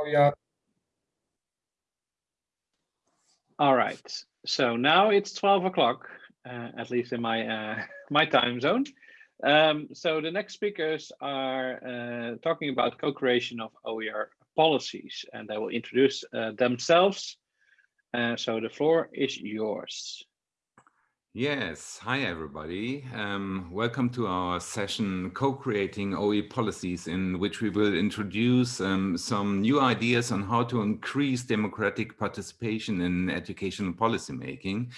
Javier. All right, so now it's 12 o'clock, uh, at least in my uh, my time zone. Um, so the next speakers are uh, talking about co-creation of OER policies, and they will introduce uh, themselves. Uh, so the floor is yours. Yes, hi everybody. Um, welcome to our session Co-Creating OE Policies in which we will introduce um, some new ideas on how to increase democratic participation in educational policymaking,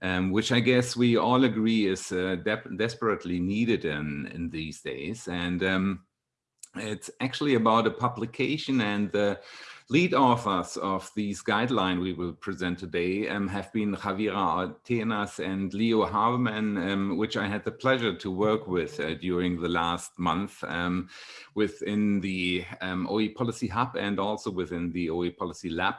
um, which I guess we all agree is uh, de desperately needed in, in these days. And um, it's actually about a publication and the Lead authors of these guidelines we will present today um, have been Javiera Atenas and Leo Havemann, um, which I had the pleasure to work with uh, during the last month um, within the um, OE Policy Hub and also within the OE Policy Lab.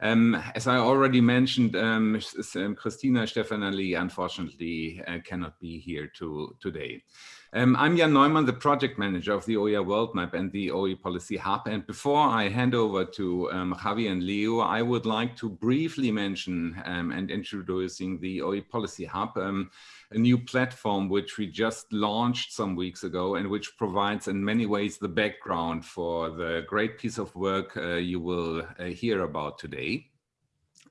Um, as I already mentioned, um, um Christina Stefanelli unfortunately uh, cannot be here to, today. Um, I'm Jan Neumann, the project manager of the OER World Map and the OE Policy Hub. And before I hand over to um, Javi and Leo, I would like to briefly mention um, and introducing the OE Policy Hub, um, a new platform which we just launched some weeks ago and which provides in many ways the background for the great piece of work uh, you will uh, hear about today.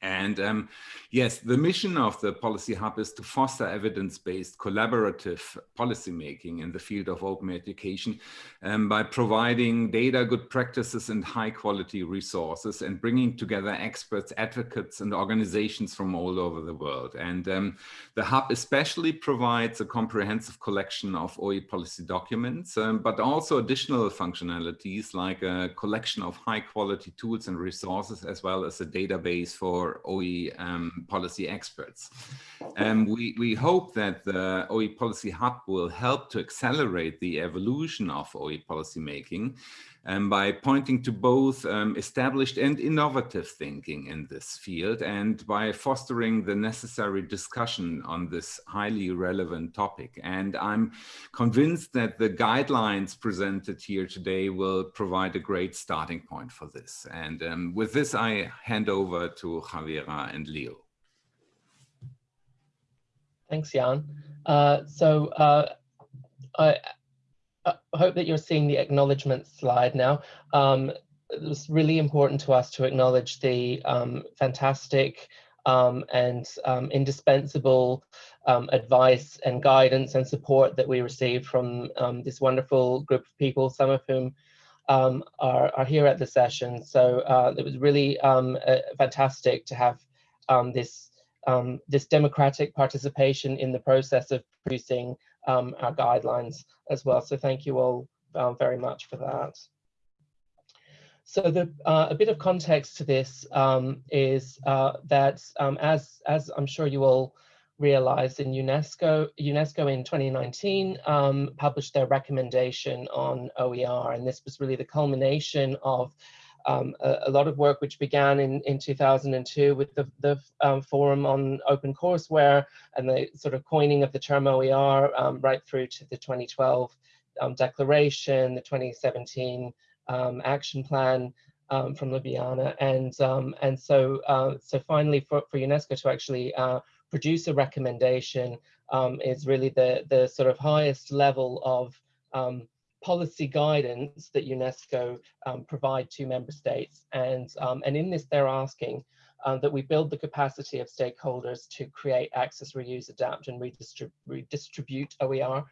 And um, yes, the mission of the Policy Hub is to foster evidence-based collaborative policymaking in the field of open education um, by providing data, good practices and high quality resources and bringing together experts, advocates and organizations from all over the world. And um, the Hub especially provides a comprehensive collection of OE policy documents, um, but also additional functionalities like a collection of high quality tools and resources, as well as a database for OE um, policy experts. Um, we, we hope that the OE Policy Hub will help to accelerate the evolution of OE policy making um, by pointing to both um, established and innovative thinking in this field and by fostering the necessary discussion on this highly relevant topic. And I'm convinced that the guidelines presented here today will provide a great starting point for this. And um, with this, I hand over to Javiera and Leo. Thanks, Jan. Uh, so uh, I, I hope that you're seeing the acknowledgement slide now. Um, it was really important to us to acknowledge the um, fantastic um, and um, indispensable um, advice and guidance and support that we received from um, this wonderful group of people, some of whom are, are, here at the session. So uh, it was really uh, fantastic to have this, this democratic participation in the process of producing um, our guidelines as well. So thank you all uh, very much for that. So the, uh, a bit of context to this um, is uh, that um, as, as I'm sure you all realized in UNESCO, UNESCO in 2019 um, published their recommendation on OER and this was really the culmination of um, a, a, lot of work which began in, in 2002 with the, the um, Forum on Open Courseware and the sort of coining of the term OER um, right through to the 2012 um, declaration, the 2017 um, action plan um, from Ljubljana. And, and so, uh, so finally for, for UNESCO to actually uh, produce a recommendation is really the, the sort of highest level of policy guidance that UNESCO um, provide to member states. And, um, and in this, they're asking uh, that we build the capacity of stakeholders to create, access, reuse, adapt, and redistrib redistribute OER,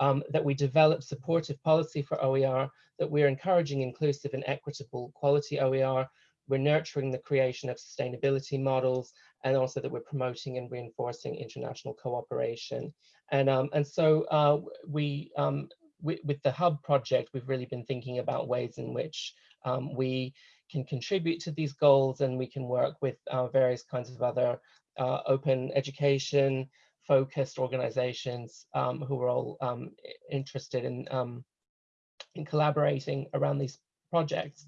um, that we develop supportive policy for OER, that we're encouraging inclusive and equitable quality OER, we're nurturing the creation of sustainability models, and also that we're promoting and reinforcing international cooperation. And, um, and so uh, we um, with, with, the Hub project, we've really been thinking about ways in which um, we can contribute to these goals and we can work with uh, various kinds of other uh, open education focused organizations um, who are all um, interested in, um, in collaborating around these projects.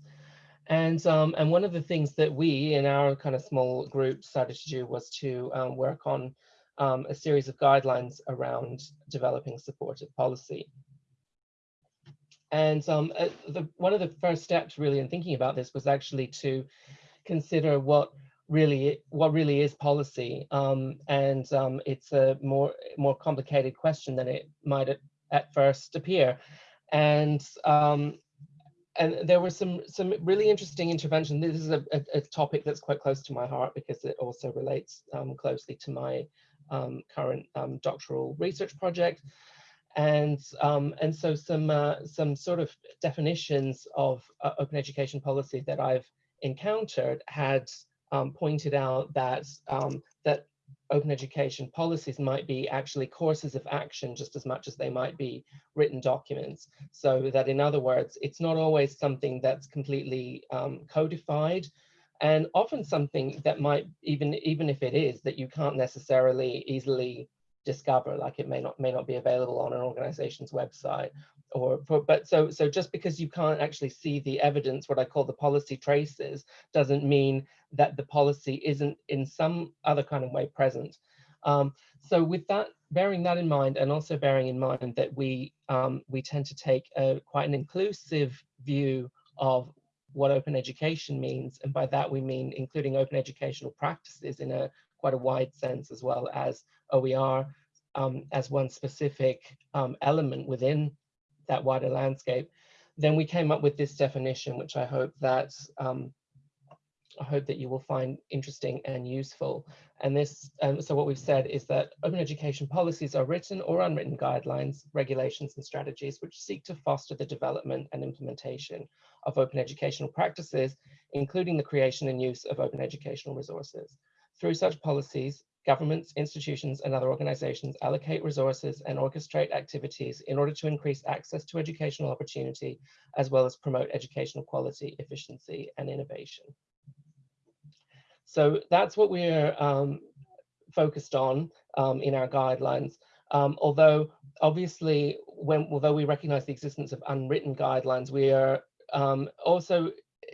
And, um, and one of the things that we in our kind of small group decided to do was to um, work on a series of guidelines around developing supportive policy. And um, uh, the, one of the first steps really in thinking about this was actually to consider what really what really is policy. Um, and um, it's a more more complicated question than it might at, at first appear. And um, and there were some some really interesting intervention. This is a, a, a, topic that's quite close to my heart because it also relates um, closely to my um, current doctoral research project. And um, and so some uh, some sort of definitions of uh, open education policy that I've encountered had um, pointed out that um, that open education policies might be actually courses of action just as much as they might be written documents. So that in other words, it's not always something that's completely um, codified and often something that might even even if it is that you can't necessarily easily discover like it may not may not be available on an organization's website or for, but so so just because you can't actually see the evidence what i call the policy traces doesn't mean that the policy isn't in some other kind of way present. Um, so with that bearing that in mind and also bearing in mind that we um, we tend to take a, quite an inclusive view of what open education means and by that we mean including open educational practices in a quite a wide sense as well as OER um, as one specific um, element within that wider landscape, then we came up with this definition, which I hope that um, I hope that you will find interesting and useful. And this, um, so what we've said is that open education policies are written or unwritten guidelines, regulations, and strategies which seek to foster the development and implementation of open educational practices, including the creation and use of open educational resources. Through such policies, governments, institutions, and other organizations allocate resources and orchestrate activities in order to increase access to educational opportunity, as well as promote educational quality, efficiency, and innovation. So that's what we're um, focused on um, in our guidelines. Um, although obviously, when although we recognize the existence of unwritten guidelines, we are um, also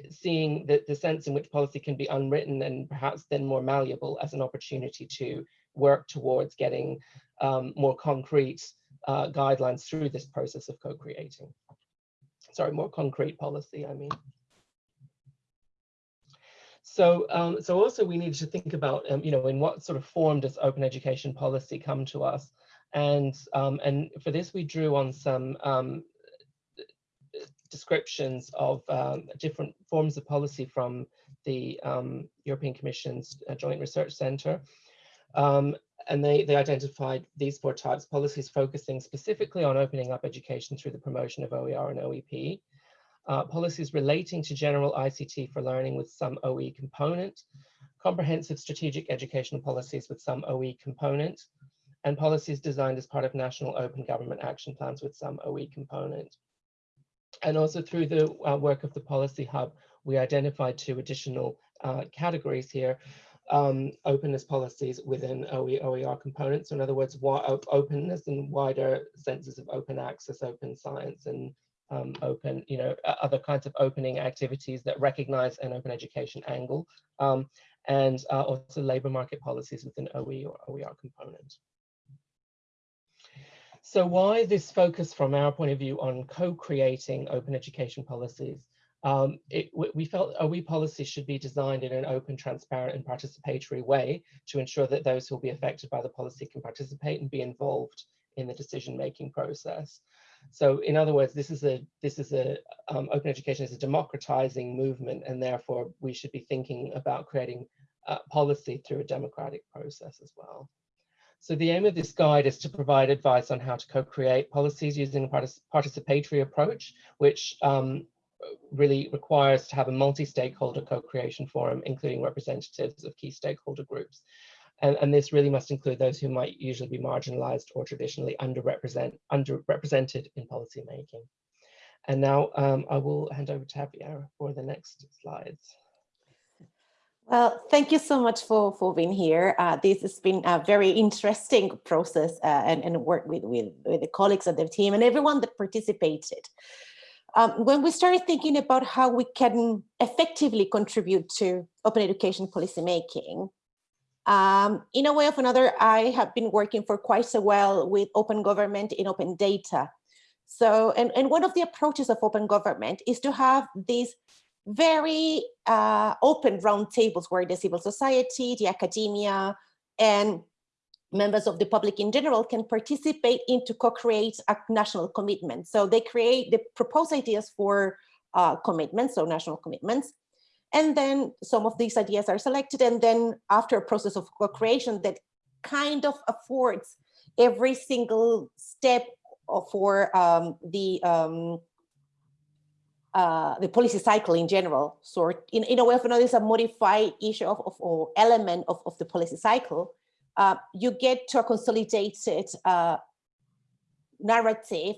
seeing the, the sense in which policy can be unwritten and perhaps then more malleable as an opportunity to work towards getting um, more concrete uh, guidelines through this process of co-creating. Sorry, more concrete policy, I mean. So, um, so also we need to think about, um, you know, in what sort of form does open education policy come to us? And, um, and for this, we drew on some um, descriptions of um, different forms of policy from the um, European Commission's uh, Joint Research Centre. Um, and they, they identified these four types, policies focusing specifically on opening up education through the promotion of OER and OEP, uh, policies relating to general ICT for learning with some OE component, comprehensive strategic educational policies with some OE component, and policies designed as part of national open government action plans with some OE component. And also through the uh, work of the Policy Hub, we identified two additional uh, categories here. Um, openness policies within OE, OER components. So in other words, openness and wider senses of open access, open science, and um, open, you know, other kinds of opening activities that recognize an open education angle, um, and uh, also labor market policies within OE or OER component. So why this focus from our point of view on co-creating open education policies? Um, it, we felt OE policies should be designed in an open, transparent and participatory way to ensure that those who will be affected by the policy can participate and be involved in the decision-making process. So in other words, this is a this is a um, open education is a democratizing movement, and therefore we should be thinking about creating uh, policy through a democratic process as well. So the aim of this guide is to provide advice on how to co-create policies using a participatory approach, which um, really requires to have a multi-stakeholder co-creation forum, including representatives of key stakeholder groups. And, and, this really must include those who might usually be marginalized or traditionally underrepresent, underrepresented in policymaking. And now um, I will hand over to Javier for the next slides. Well, thank you so much for, for being here. Uh, this has been a very interesting process uh, and, and work with, with, with, the colleagues of the team and everyone that participated. Um, when we started thinking about how we can effectively contribute to open education policymaking, um, in a way of another, I have been working for quite a while with open government in open data. So, and, and one of the approaches of open government is to have these very uh, open roundtables where the civil society, the academia, and members of the public in general can participate in to co-create a national commitment. So they create, they propose ideas for uh, commitments, so national commitments. And then some of these ideas are selected. And then after a process of co-creation that kind of affords every single step for um, the um, uh, the policy cycle in general. So in, in a way of another, it's a modified issue of, of or element of, of the policy cycle. Uh, you get to a consolidated uh, narrative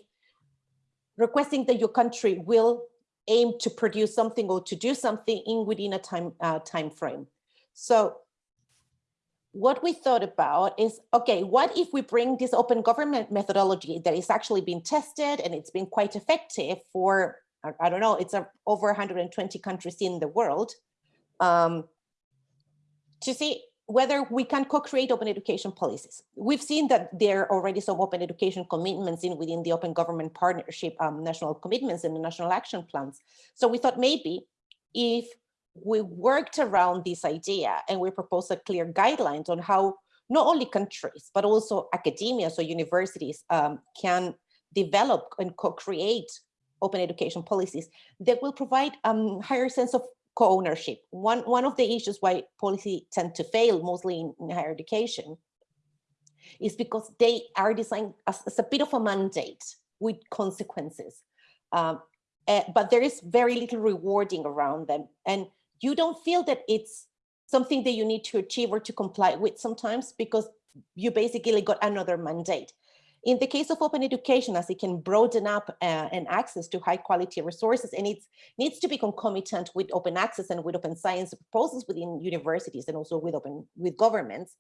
requesting that your country will aim to produce something or to do something in within a time uh, time frame. So what we thought about is, okay, what if we bring this open government methodology that is actually being tested and it's been quite effective for, I, don't know, it's a, over 120 countries in the world, um, to see whether we can co-create open education policies. We've seen that there are already some open education commitments in within the open government partnership, um, national commitments and the national action plans. So we thought maybe if we worked around this idea and we proposed a clear guidelines on how not only countries, but also academia, so universities um, can develop and co-create open education policies that will provide a um, higher sense of co-ownership. One, one of the issues why policy tend to fail mostly in, in higher education is because they are designed as, as, a bit of a mandate with consequences. Um, uh, but there is very little rewarding around them. And you don't feel that it's something that you need to achieve or to comply with sometimes because you basically got another mandate. In the case of open education, as it can broaden up uh, and access to high quality resources, and it needs to be concomitant with open access and with open science proposals within universities and also with open with governments,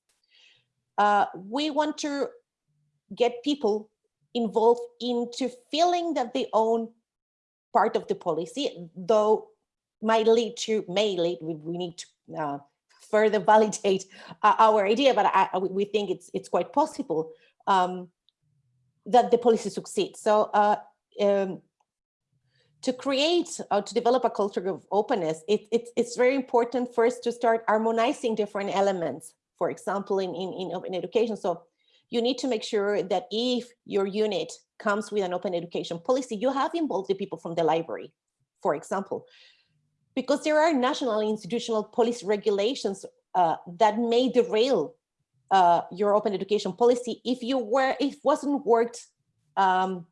uh, we want to get people involved into feeling that they own part of the policy, though might lead to, may lead, we, we need to uh, further validate uh, our idea, but I, we think it's it's quite possible. Um, that the policy succeeds. So uh, um, to create or to develop a culture of openness, it, it, it's very important first to start harmonizing different elements. For example, in, in, in open education. So you need to make sure that if your unit comes with an open education policy, you have involved the people from the library, for example because there are national institutional policy regulations uh, that may derail uh, your open education policy if you were if wasn't worked um,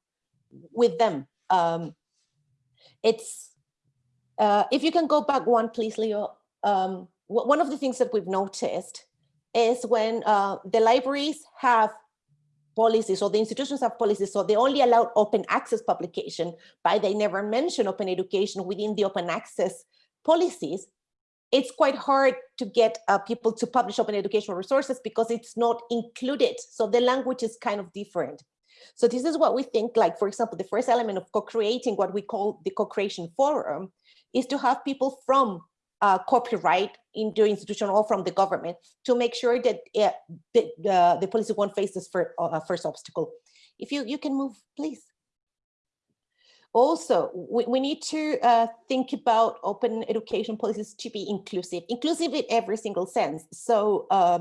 with them. Um, it's uh, if you can go back one, please, Leo. Um, one of the things that we've noticed is when uh, the libraries have policies or the institutions have policies, so they only allow open access publication, but they never mention open education within the open access policies, it's quite hard to get uh, people to publish open educational resources because it's not included. So the language is kind of different. So this is what we think, like, for example, the first element of co-creating what we call the co-creation forum is to have people from uh, copyright in the institution or from the government to make sure that uh, the, the, the policy won't face this for, uh, first obstacle. If you, you can move, please. Also, we, we need to uh, think about open education policies to be inclusive, inclusive in every single sense. So uh,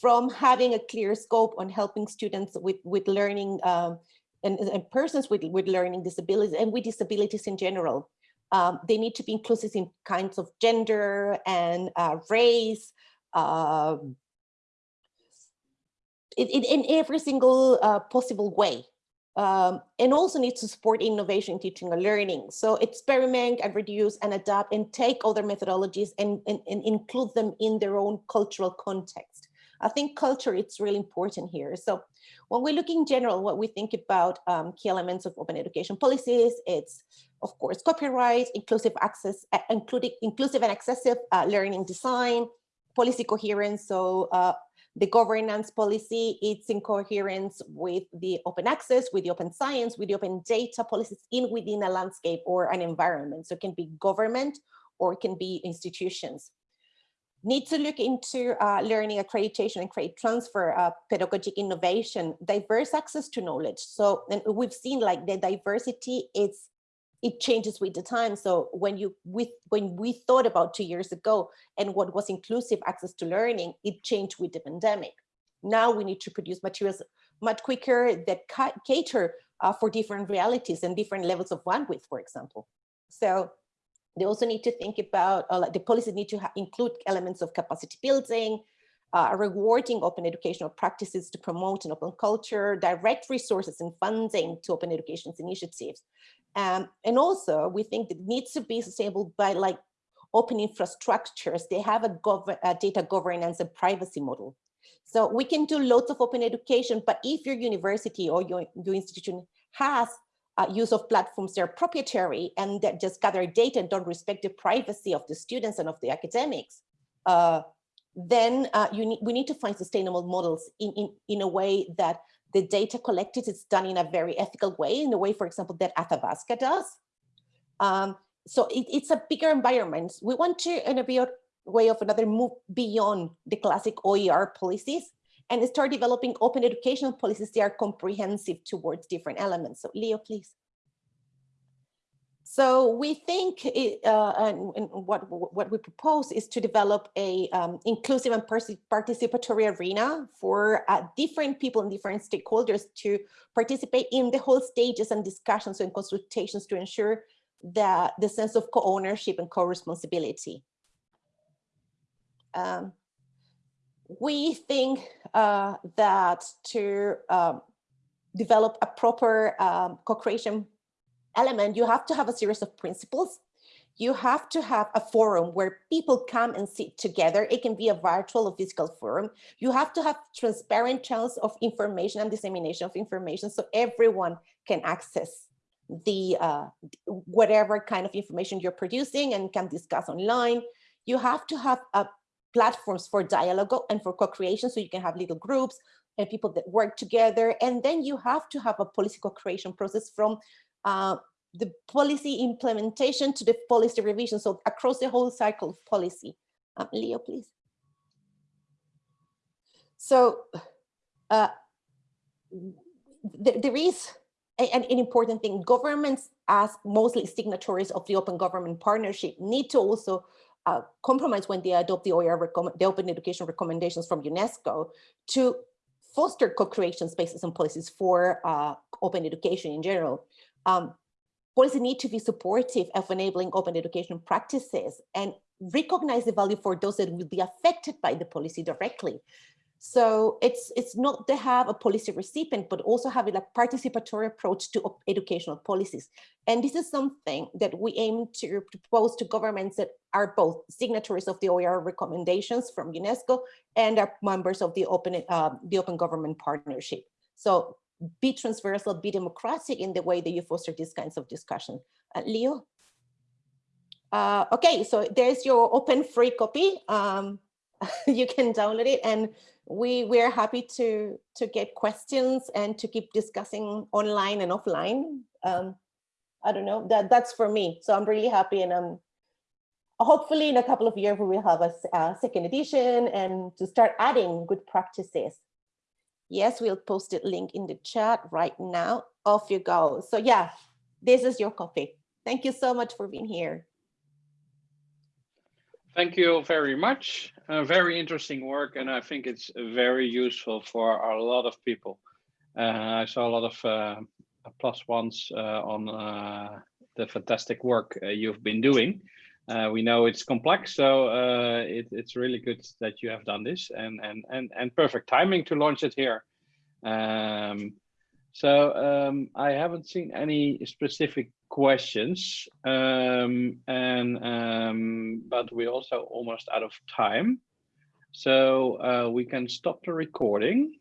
from having a clear scope on helping students with, with learning um, and, and, persons with, with learning disabilities and with disabilities in general, um, they need to be inclusive in kinds of gender and uh, race, um, in, in, every single uh, possible way um, and also needs to support innovation, teaching and learning. So experiment and reduce and adapt and take other methodologies and, and, and include them in their own cultural context. I think culture is really important here. So when we look in general, what we think about um, key elements of open education policies, it's of course copyright, inclusive access, including inclusive and accessible uh, learning design, policy coherence, so uh, the governance policy, it's in coherence with the open access, with the open science, with the open data policies in within a landscape or an environment. So it can be government or it can be institutions. need to look into uh, learning accreditation and credit transfer, uh, pedagogic innovation, diverse access to knowledge. So and we've seen like the diversity, it's it changes with the time. So when you with when we thought about two years ago and what was inclusive access to learning, it changed with the pandemic. Now we need to produce materials much quicker that cater uh, for different realities and different levels of bandwidth, for example. So they also need to think about, uh, like the policies need to include elements of capacity building, uh, rewarding open educational practices to promote an open culture, direct resources and funding to open education initiatives. Um, and also we think it needs to be sustainable by like open infrastructures. They have a, a data governance and privacy model. So we can do lots of open education, but if your university or your, your institution has uh, use of platforms that are proprietary and that just gather data and don't respect the privacy of the students and of the academics, uh, then uh, we need to find sustainable models in, in, in a way that the data collected is done in a very ethical way, in the way, for example, that Athabasca does. Um, so it, it's a bigger environment. We want to, in a way of another, move beyond the classic OER policies and start developing open educational policies that are comprehensive towards different elements. So Leo, please. So we think it, uh, and, and, what, what we propose is to develop a um, inclusive and participatory arena for uh, different people and different stakeholders to participate in the whole stages and discussions and consultations to ensure that the sense of co-ownership and co-responsibility. Um, we think uh, that to um, develop a proper um, co-creation element, you have to have a series of principles. You have to have a forum where people come and sit together. It can be a virtual or physical forum. You have to have transparent channels of information and dissemination of information so everyone can access the uh, whatever kind of information you're producing and can discuss online. You have to have a platforms for dialogue and for co-creation so you can have little groups and people that work together and then you have to have a policy co-creation process from uh, the policy implementation to the policy revision. So across the whole cycle of policy. Um, leo please. So uh, th there is an, an important thing. Governments as mostly signatories of the open government partnership need to also uh, compromise when they adopt the OER, the open education recommendations from UNESCO to foster co-creation spaces and policies for uh, open education in general. Um, policy need to be supportive of enabling open education practices and recognize the value for those that will be affected by the policy directly. So it's it's not to have a policy recipient, but also having a participatory approach to educational policies. And this is something that we aim to propose to governments that are both signatories of the OER recommendations from UNESCO and are members of the Open uh, the Open Government Partnership. So be transversal, be democratic in the way that you foster these kinds of discussion. Uh, Leo? Uh, okay, so there's your open free copy. Um, you can download it and we we're happy to to get questions and to keep discussing online and offline um i don't know that that's for me so i'm really happy and um hopefully in a couple of years we will have a, a second edition and to start adding good practices yes we'll post it link in the chat right now off you go so yeah this is your coffee. thank you so much for being here Thank you very much. Uh, very interesting work, and I think it's very useful for a lot of people. Uh, I saw a lot of uh, plus ones uh, on uh, the fantastic work uh, you've been doing. We know it's complex, so it, it's really good that you have done this, and and and and perfect timing to launch it here. Um, so um, I haven't seen any specific questions, um, and um, but we're also almost out of time. So uh, we can stop the recording.